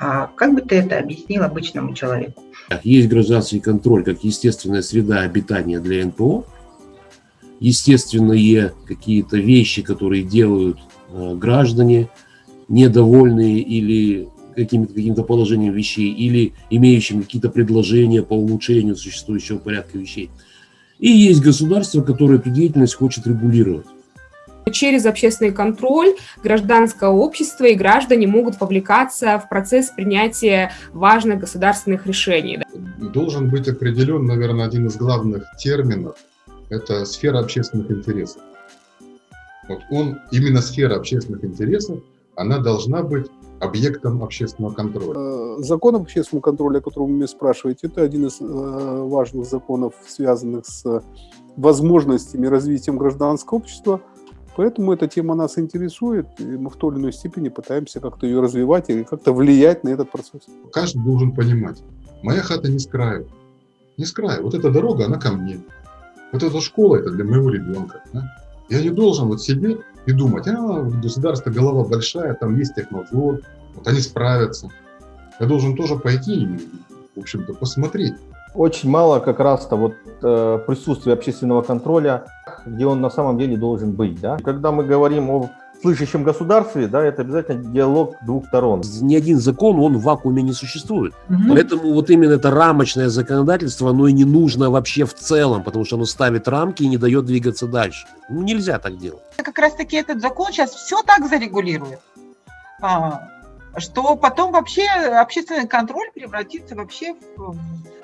А как бы ты это объяснил обычному человеку? Есть гражданский контроль как естественная среда обитания для НПО, естественные какие-то вещи, которые делают э, граждане, недовольные или каким-то каким положением вещей, или имеющим какие-то предложения по улучшению существующего порядка вещей. И есть государство, которое эту деятельность хочет регулировать. Через общественный контроль гражданское общество и граждане могут вовлекаться в процесс принятия важных государственных решений. Должен быть определен, наверное, один из главных терминов – это сфера общественных интересов. Вот он, именно сфера общественных интересов, она должна быть объектом общественного контроля. Э, закон об общественном контроле, о котором вы меня спрашиваете, это один из э, важных законов, связанных с возможностями развития гражданского общества – Поэтому эта тема нас интересует, и мы в той или иной степени пытаемся как-то ее развивать или как-то влиять на этот процесс. Каждый должен понимать, моя хата не с краю. Не с краю. Вот эта дорога, она ко мне. Вот эта школа, это для моего ребенка. Да? Я не должен вот сидеть и думать, а, государство голова большая, там есть технадзор, вот они справятся. Я должен тоже пойти и, в общем-то, посмотреть. Очень мало как раз-то вот э, присутствия общественного контроля где он на самом деле должен быть. Да? Когда мы говорим о слышащем государстве, да, это обязательно диалог двух сторон. Ни один закон, он в вакууме не существует. Угу. Поэтому вот именно это рамочное законодательство, оно и не нужно вообще в целом, потому что оно ставит рамки и не дает двигаться дальше. Ну, нельзя так делать. Как раз таки этот закон сейчас все так зарегулирует. А, что потом вообще общественный контроль превратится вообще в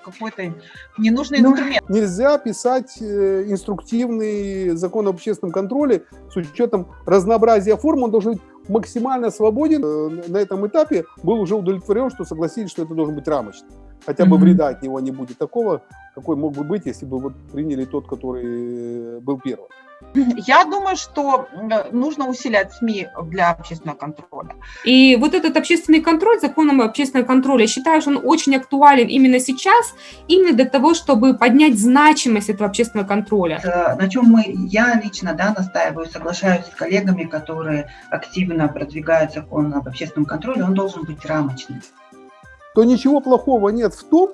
какой-то ненужный ну, инструмент. Нельзя писать э, инструктивный закон об общественном контроле с учетом разнообразия форм, он должен быть максимально свободен. Э, на этом этапе был уже удовлетворен, что согласились, что это должен быть рамочный. Хотя бы вреда от него не будет такого, какой мог бы быть, если бы вот приняли тот, который э, был первым. Я думаю, что нужно усилять СМИ для общественного контроля. И вот этот общественный контроль, законом общественного контроля, я считаю, что он очень актуален именно сейчас, именно для того, чтобы поднять значимость этого общественного контроля. На чем мы, я лично да, настаиваю, соглашаюсь с коллегами, которые активно продвигают закон об общественном контроле, он должен быть рамочным. То ничего плохого нет в том,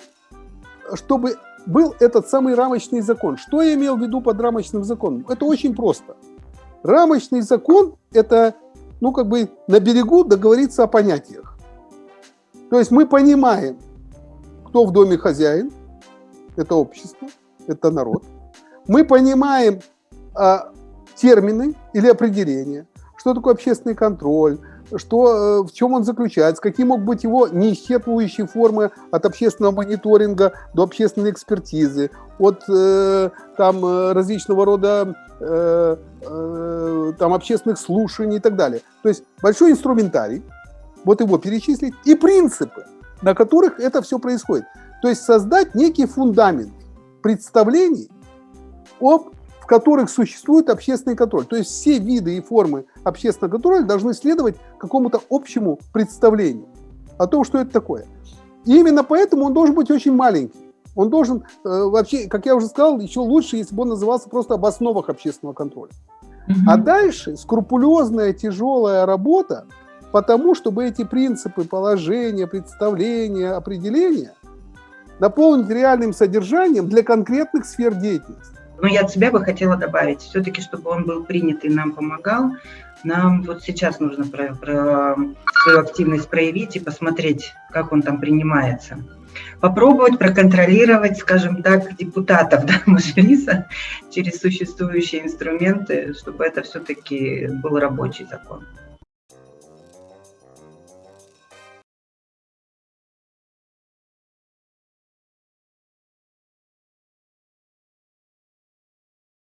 чтобы был этот самый рамочный закон. Что я имел в виду под рамочным законом? Это очень просто. Рамочный закон – это, ну, как бы на берегу договориться о понятиях. То есть мы понимаем, кто в доме хозяин, это общество, это народ. Мы понимаем а, термины или определения, что такое общественный контроль, что, э, в чем он заключается, какие могут быть его неисчерпывающие формы от общественного мониторинга до общественной экспертизы, от э, там, э, различного рода э, э, там, общественных слушаний и так далее. То есть большой инструментарий, вот его перечислить, и принципы, на которых это все происходит. То есть создать некий фундамент представлений об которых существует общественный контроль. То есть все виды и формы общественного контроля должны следовать какому-то общему представлению о том, что это такое. И именно поэтому он должен быть очень маленький. Он должен э, вообще, как я уже сказал, еще лучше, если бы он назывался просто об основах общественного контроля. Mm -hmm. А дальше скрупулезная, тяжелая работа по тому, чтобы эти принципы, положения, представления, определения наполнить реальным содержанием для конкретных сфер деятельности. Но я от себя бы хотела добавить, все-таки, чтобы он был принят и нам помогал, нам вот сейчас нужно про, про свою активность проявить и посмотреть, как он там принимается. Попробовать проконтролировать, скажем так, депутатов да, Мажилиса через существующие инструменты, чтобы это все-таки был рабочий закон.